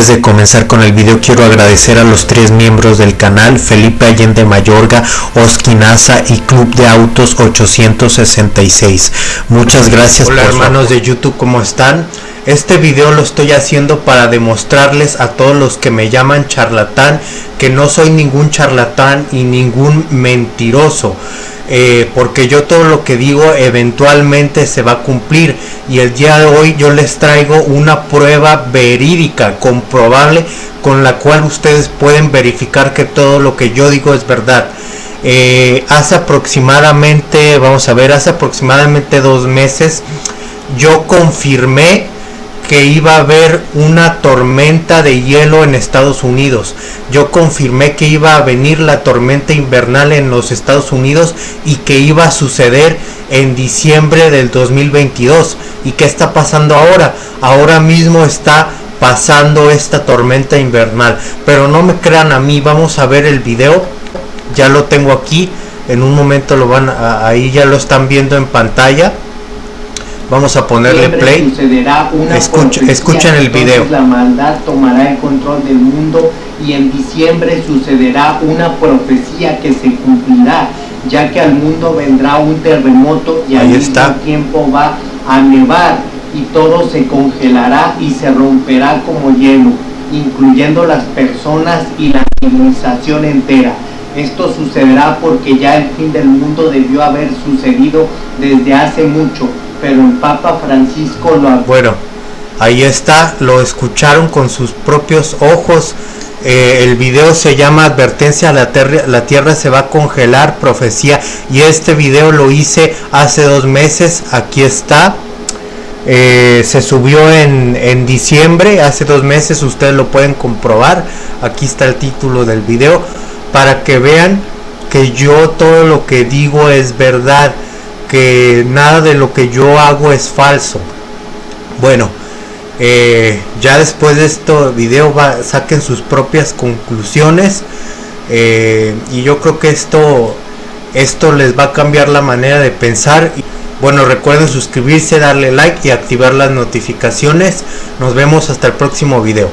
Antes de comenzar con el video quiero agradecer a los tres miembros del canal, Felipe Allende Mayorga, Oskinaza y Club de Autos 866. Muchas gracias. Hola hermanos de YouTube, ¿cómo están? Este video lo estoy haciendo para demostrarles a todos los que me llaman charlatán que no soy ningún charlatán y ningún mentiroso. Eh, porque yo todo lo que digo eventualmente se va a cumplir y el día de hoy yo les traigo una prueba verídica, comprobable, con la cual ustedes pueden verificar que todo lo que yo digo es verdad. Eh, hace aproximadamente, vamos a ver, hace aproximadamente dos meses yo confirmé que iba a haber una tormenta de hielo en Estados Unidos. Yo confirmé que iba a venir la tormenta invernal en los Estados Unidos y que iba a suceder en diciembre del 2022. ¿Y qué está pasando ahora? Ahora mismo está pasando esta tormenta invernal. Pero no me crean a mí, vamos a ver el video. Ya lo tengo aquí. En un momento lo van a, ahí ya lo están viendo en pantalla. Vamos a ponerle play. Escucha, escuchen el video. La maldad tomará el control del mundo y en diciembre sucederá una profecía que se cumplirá, ya que al mundo vendrá un terremoto y al mismo tiempo va a nevar y todo se congelará y se romperá como hielo, incluyendo las personas y la civilización entera. Esto sucederá porque ya el fin del mundo debió haber sucedido desde hace mucho pero el Papa Francisco lo... Bueno, ahí está, lo escucharon con sus propios ojos. Eh, el video se llama Advertencia, la, la Tierra se va a congelar, profecía. Y este video lo hice hace dos meses, aquí está. Eh, se subió en, en diciembre, hace dos meses, ustedes lo pueden comprobar. Aquí está el título del video. Para que vean que yo todo lo que digo es verdad que nada de lo que yo hago es falso. Bueno, eh, ya después de este video va, saquen sus propias conclusiones eh, y yo creo que esto esto les va a cambiar la manera de pensar. Bueno recuerden suscribirse darle like y activar las notificaciones. Nos vemos hasta el próximo video